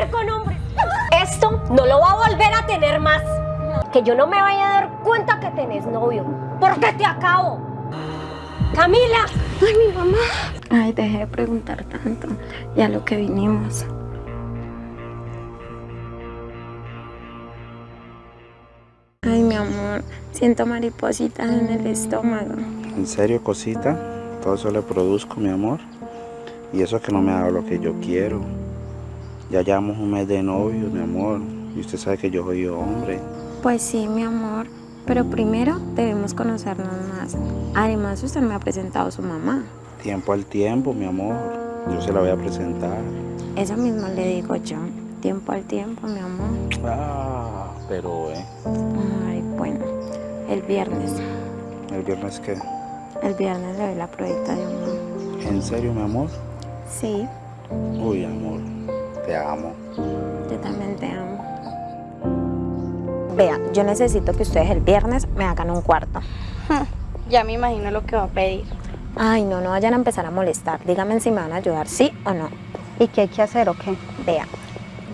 ver con hombres. Esto no lo va a volver a tener más. Que yo no me vaya a dar cuenta que tenés novio. Porque te acabo. Camila. Ay, mi mamá. Ay, dejé de preguntar tanto. Ya lo que vinimos. Ay, mi amor. Siento maripositas en el estómago. ¿En serio, cosita? Todo eso le produzco, mi amor. Y eso que no me ha dado lo que yo quiero. Ya llevamos un mes de novio, mi amor. Y usted sabe que yo soy hombre. Pues sí, mi amor. Pero primero debemos conocernos más. Además, usted me ha presentado a su mamá. Tiempo al tiempo, mi amor. Yo se la voy a presentar. Eso mismo le digo yo. Tiempo al tiempo, mi amor. Ah, pero, ¿eh? Ay, bueno. El viernes. ¿El viernes qué? El viernes le doy la pruebita de un ¿En serio, mi amor? Sí, Uy, amor, te amo. yo también te amo. Vea, yo necesito que ustedes el viernes me hagan un cuarto. Ya me imagino lo que va a pedir. Ay, no, no vayan a empezar a molestar. Díganme si me van a ayudar, sí o no. ¿Y qué hay que hacer o qué? Vea,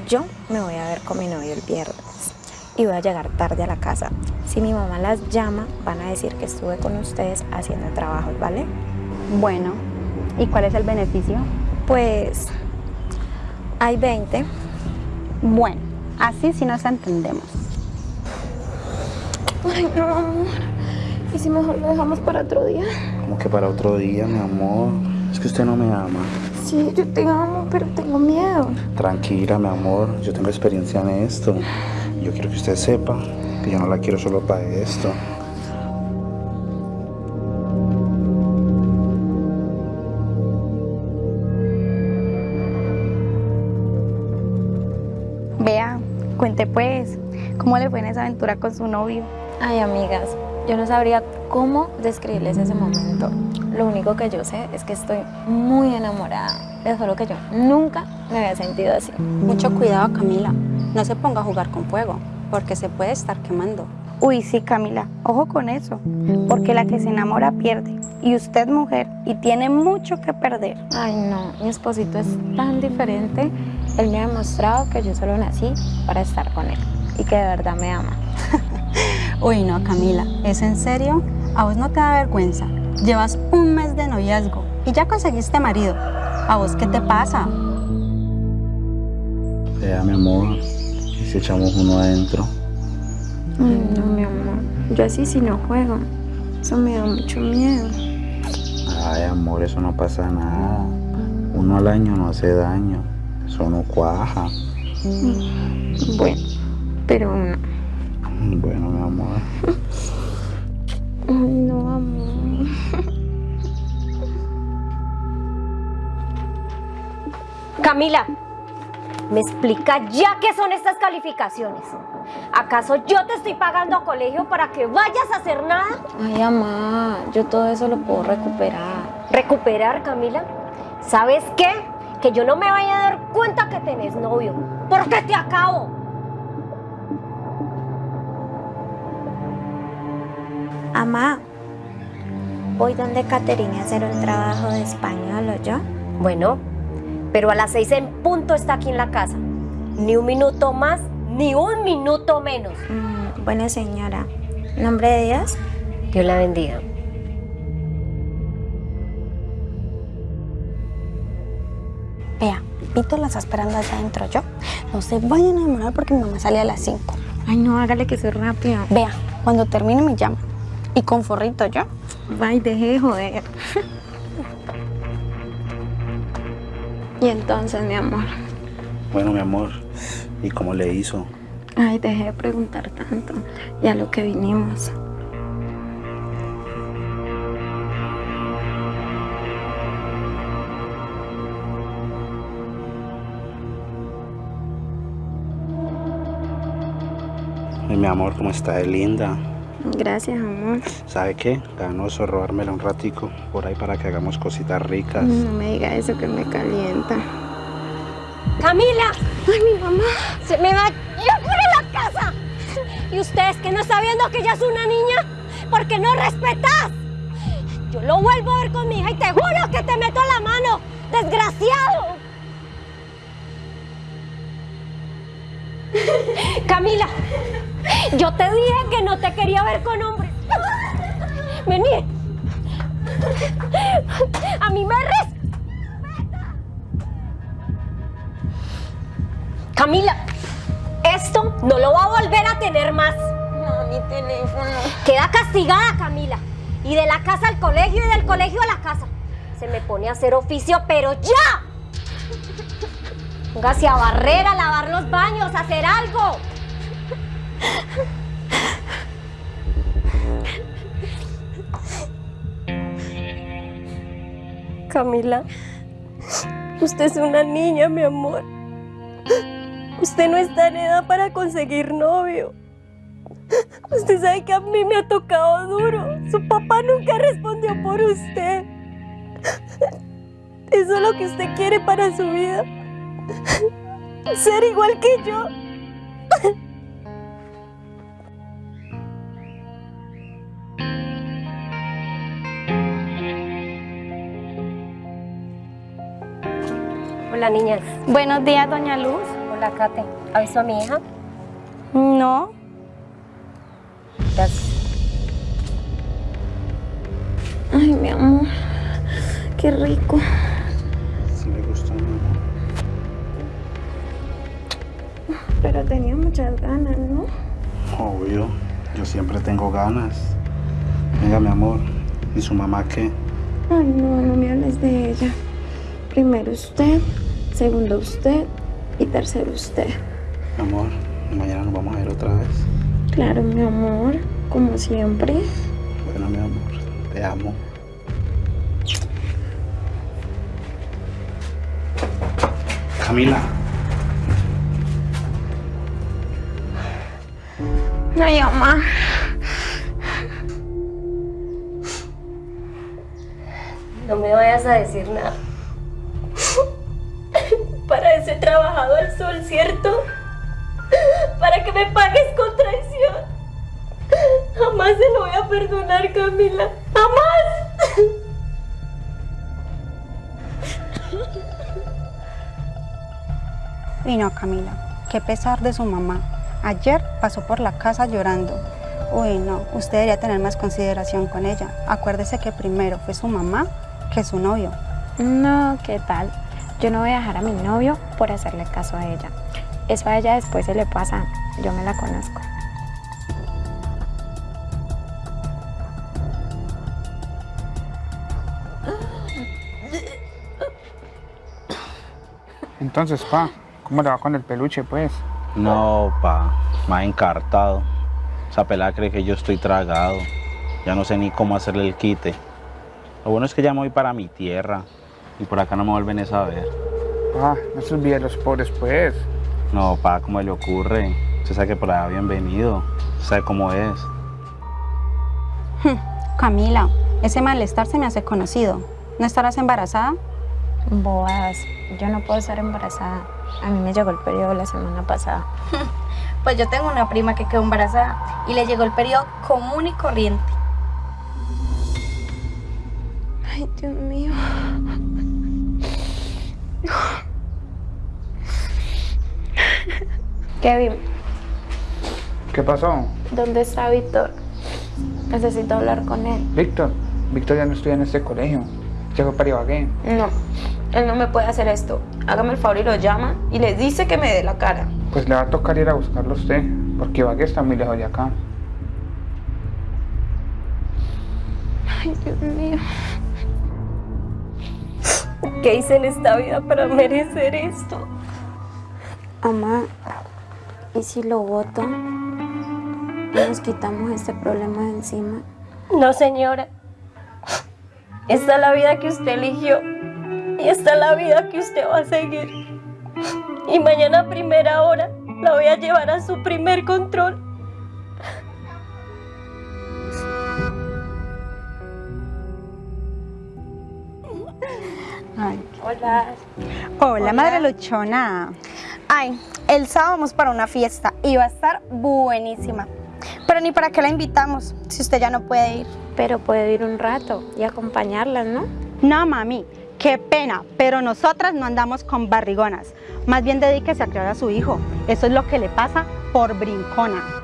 yo me voy a ver con mi novio el viernes y voy a llegar tarde a la casa. Si mi mamá las llama, van a decir que estuve con ustedes haciendo trabajos, ¿vale? Bueno, ¿y cuál es el beneficio? Pues hay 20. Bueno, así sí nos entendemos. Ay, no, amor. ¿Y si mejor lo dejamos para otro día? Como que para otro día, mi amor. Es que usted no me ama. Sí, yo te amo, pero tengo miedo. Tranquila, mi amor. Yo tengo experiencia en esto. Yo quiero que usted sepa que yo no la quiero solo para esto. Cuente pues, ¿cómo le fue en esa aventura con su novio? Ay, amigas, yo no sabría cómo describirles ese momento. Lo único que yo sé es que estoy muy enamorada. Les juro que yo nunca me había sentido así. Mucho cuidado, Camila. No se ponga a jugar con fuego, porque se puede estar quemando. Uy, sí, Camila, ojo con eso, porque la que se enamora pierde. Y usted mujer, y tiene mucho que perder. Ay, no, mi esposito es tan diferente. Él me ha demostrado que yo solo nací para estar con él y que de verdad me ama. Uy, no, Camila, ¿es en serio? ¿A vos no te da vergüenza? Llevas un mes de noviazgo y ya conseguiste marido. ¿A vos qué te pasa? Vea, mi amor. ¿Y si echamos uno adentro? Ay, no, mi amor. Yo así sí no juego. Eso me da mucho miedo. Ay, amor, eso no pasa nada. Uno al año no hace daño. Eso no cuaja. Bueno, pero no. Bueno, mi amor. Ay, no, amor. Camila, ¿me explica ya qué son estas calificaciones? ¿Acaso yo te estoy pagando a colegio para que vayas a hacer nada? Ay, mamá, yo todo eso lo puedo recuperar. ¿Recuperar, Camila? ¿Sabes qué? Que yo no me vaya a dar cuenta que tenés novio. Porque te acabo. Amá, voy donde Caterina a hacer un trabajo de español, ¿o yo? Bueno, pero a las seis en punto está aquí en la casa. Ni un minuto más, ni un minuto menos. Mm, buena señora. ¿Nombre de Dios? Dios la bendiga. Vea, Vito la está esperando allá adentro, ¿yo? No se vayan a demorar porque mi mamá sale a las 5. Ay, no, hágale que soy rápido. Vea, cuando termine me llama. Y con forrito, ¿yo? Ay, deje de joder. y entonces, mi amor. Bueno, mi amor. ¿Y cómo le hizo? Ay, dejé de preguntar tanto. Ya lo que vinimos. Ay, mi amor, ¿cómo está de linda? Gracias, amor. ¿Sabe qué? Ganoso robármela un ratico por ahí para que hagamos cositas ricas. No me diga eso que me calienta. Camila, Ay, mi mamá. se me va ya por la casa. Y ustedes que no está viendo que ella es una niña, porque no respetas. Yo lo vuelvo a ver con mi hija y te juro que te meto la mano, desgraciado. Camila, yo te dije que no te quería ver con hombres. Vení. A mí me res. Camila, esto no lo va a volver a tener más. No, mi teléfono. Queda castigada, Camila. Y de la casa al colegio y del colegio a la casa. Se me pone a hacer oficio, pero ya. Póngase a barrer, a lavar los baños, a hacer algo. Camila, usted es una niña, mi amor. Usted no está en edad para conseguir novio. Usted sabe que a mí me ha tocado duro. Su papá nunca respondió por usted. Eso es lo que usted quiere para su vida. Ser igual que yo. Hola, niñas. Buenos días, doña Luz. Hola, Kate. ¿Ha visto a mi hija? No, Gracias. Ay, mi amor. Qué rico. Si le gustó, mi amor. Pero tenía muchas ganas, ¿no? Obvio, yo siempre tengo ganas. Venga, mi amor. ¿Y su mamá qué? Ay, no, no me hables de ella. Primero usted, segundo usted y tercero usted. Mi amor, mañana nos vamos a ver otra vez. Claro, mi amor, como siempre. Bueno, mi amor, te amo. Camila, Ay, mamá. No me vayas a decir nada. Ese trabajado al sol, ¿cierto? Para que me pagues con traición. Jamás se lo voy a perdonar, Camila. ¡Jamás! Y no, Camila, qué pesar de su mamá. Ayer pasó por la casa llorando. Uy, no, usted debería tener más consideración con ella. Acuérdese que primero fue su mamá que su novio. No, ¿qué tal? Yo no voy a dejar a mi novio por hacerle caso a ella. Eso a ella después se le pasa. Yo me la conozco. Entonces, pa, ¿cómo le va con el peluche, pues? no, pa, me ha encartado. Esa pelada cree que yo estoy tragado. Ya no sé ni cómo hacerle el quite. Lo bueno es que ya me voy para mi tierra y por acá no me vuelven a saber. Pa, no se olvide de los pobres, pues. No, pa, ¿cómo le ocurre? Usted sabe que por allá bienvenido. Usted sabe cómo es. Camila, ese malestar se me hace conocido. ¿No estarás embarazada? Boas, yo no puedo estar embarazada. A mí me llegó el periodo la semana pasada. pues yo tengo una prima que quedó embarazada y le llegó el periodo común y corriente. Ay, Dios mío. Kevin, ¿Qué pasó? ¿dónde está Víctor? Necesito hablar con él. Víctor, Víctor ya no estudia en este colegio. Ya fue para Ibagué. No, él no me puede hacer esto. Hágame el favor y lo llama y le dice que me dé la cara. Pues le va a tocar ir a buscarlo a usted, porque Ibagué está muy lejos de acá. Ay, Dios mío. ¿Qué hice en esta vida para merecer esto? Mamá, ¿y si lo voto? Nos quitamos este problema de encima. No, señora. Esta es la vida que usted eligió. Y esta es la vida que usted va a seguir. Y mañana a primera hora la voy a llevar a su primer control. Ay. Hola. Hola, madre luchona. Ay, el sábado vamos para una fiesta y va a estar buenísima. Pero ni para qué la invitamos, si usted ya no puede ir. Pero puedo ir un rato y acompañarlas, ¿no? No, mami, qué pena, pero nosotras no andamos con barrigonas. Más bien dedíquese a criar a su hijo. Eso es lo que le pasa por brincona.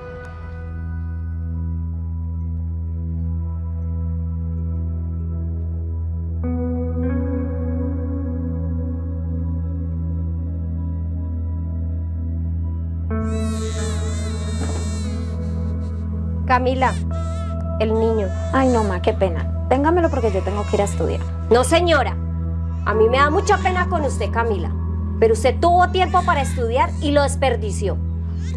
Camila, el niño. Ay, no, ma, qué pena. Téngamelo porque yo tengo que ir a estudiar. No, señora. A mí me da mucha pena con usted, Camila. Pero usted tuvo tiempo para estudiar y lo desperdició.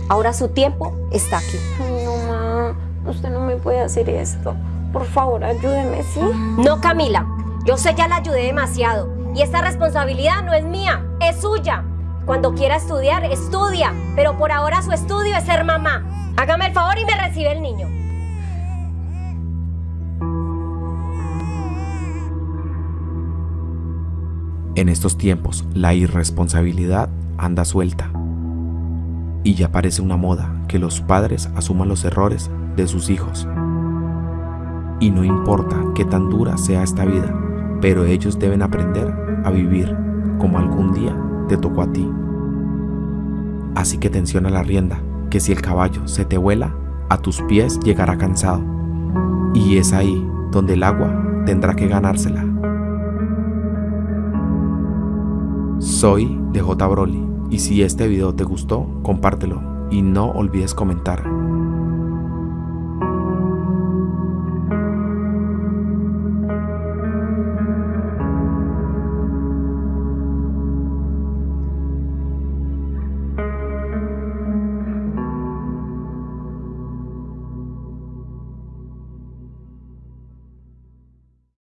Ahora su tiempo está aquí. Ay, no, ma, usted no me puede hacer esto. Por favor, ayúdeme, ¿sí? No, Camila. Yo sé ya la ayudé demasiado. Y esta responsabilidad no es mía, es suya. Cuando quiera estudiar, estudia. Pero por ahora su estudio es ser mamá. Hágame el favor y me recibe el niño. En estos tiempos, la irresponsabilidad anda suelta. Y ya parece una moda que los padres asuman los errores de sus hijos. Y no importa qué tan dura sea esta vida, pero ellos deben aprender a vivir como algún día te tocó a ti. Así que tensiona la rienda, que si el caballo se te vuela, a tus pies llegará cansado. Y es ahí donde el agua tendrá que ganársela. Soy DJ Broly y si este video te gustó, compártelo y no olvides comentar